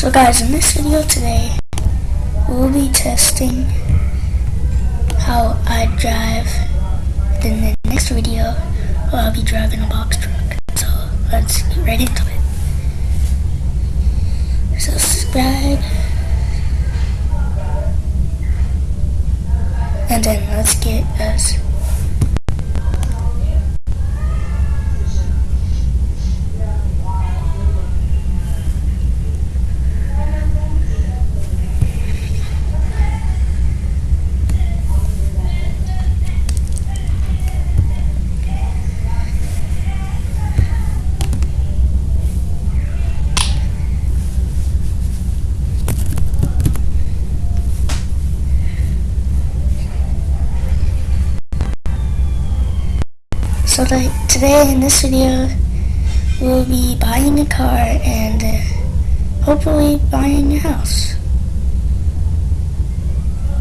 So guys, in this video today, we'll be testing how I drive. Then the next video, I'll be driving a box truck. So let's get right into it. Subscribe. And then let's get us So today in this video, we'll be buying a car and uh, hopefully buying a house.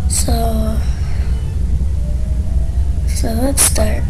So, so let's start.